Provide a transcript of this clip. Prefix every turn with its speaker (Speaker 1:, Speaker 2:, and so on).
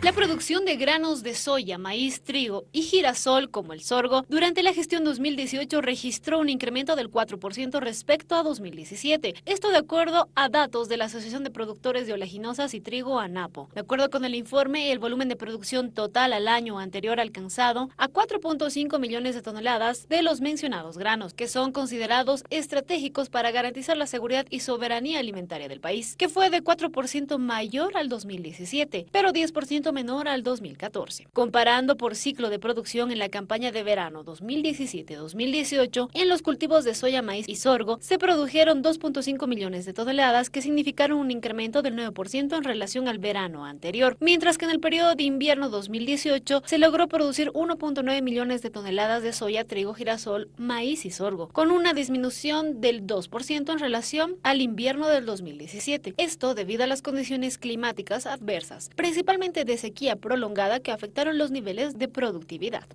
Speaker 1: La producción de granos de soya, maíz, trigo y girasol, como el sorgo, durante la gestión 2018 registró un incremento del 4% respecto a 2017. Esto de acuerdo a datos de la Asociación de Productores de Oleaginosas y Trigo, ANAPO. De acuerdo con el informe, el volumen de producción total al año anterior alcanzado a 4.5 millones de toneladas de los mencionados granos, que son considerados estratégicos para garantizar la seguridad y soberanía alimentaria del país, que fue de 4% mayor al 2017, pero 10% menor al 2014. Comparando por ciclo de producción en la campaña de verano 2017-2018, en los cultivos de soya, maíz y sorgo se produjeron 2.5 millones de toneladas que significaron un incremento del 9% en relación al verano anterior, mientras que en el periodo de invierno 2018 se logró producir 1.9 millones de toneladas de soya, trigo, girasol, maíz y sorgo, con una disminución del 2% en relación al invierno del 2017. Esto debido a las condiciones climáticas adversas, principalmente sequía prolongada que afectaron los niveles de productividad.